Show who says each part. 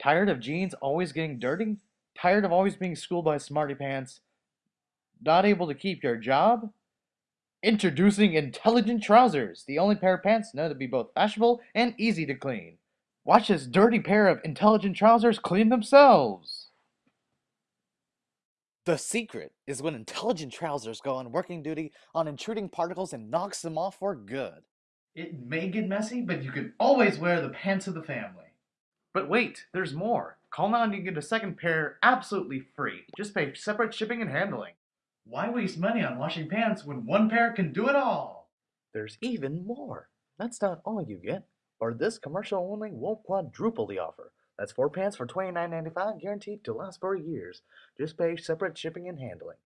Speaker 1: Tired of jeans always getting dirty? Tired of always being schooled by smarty pants? Not able to keep your job? Introducing Intelligent Trousers, the only pair of pants known to be both fashionable and easy to clean. Watch this dirty pair of intelligent trousers clean themselves.
Speaker 2: The secret is when intelligent trousers go on working duty on intruding particles and knocks them off for good.
Speaker 1: It may get messy, but you can always wear the pants of the family. But wait, there's more. Call now and you get a second pair absolutely free. Just pay separate shipping and handling. Why waste money on washing pants when one pair can do it all? There's even more. That's not all you get. Or this commercial only, won't quadruple the offer. That's four pants for $29.95 guaranteed to last for years. Just pay separate shipping and handling.